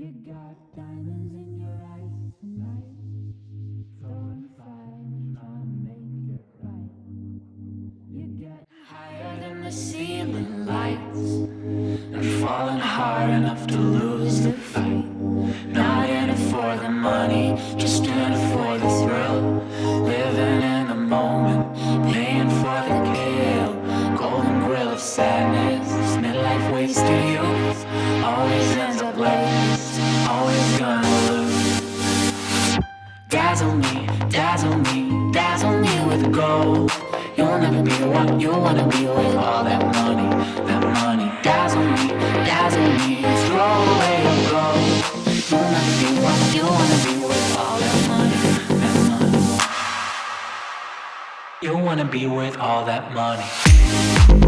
You got diamonds in your eyes tonight. Fire and trying to make it right. You get higher than the ceiling lights. And falling hard enough to lose the fight. Not in it for the money, just in it for the thrill. Living in the moment, paying for the kill. Golden grill of sadness, midlife wasted youth. Always Dazzle me, dazzle me, dazzle me with gold. You'll never be what you wanna be with all that money, that money. Dazzle me, dazzle me, throw away your gold. You'll never be what you wanna be with all that money, that money. You wanna be with all that money.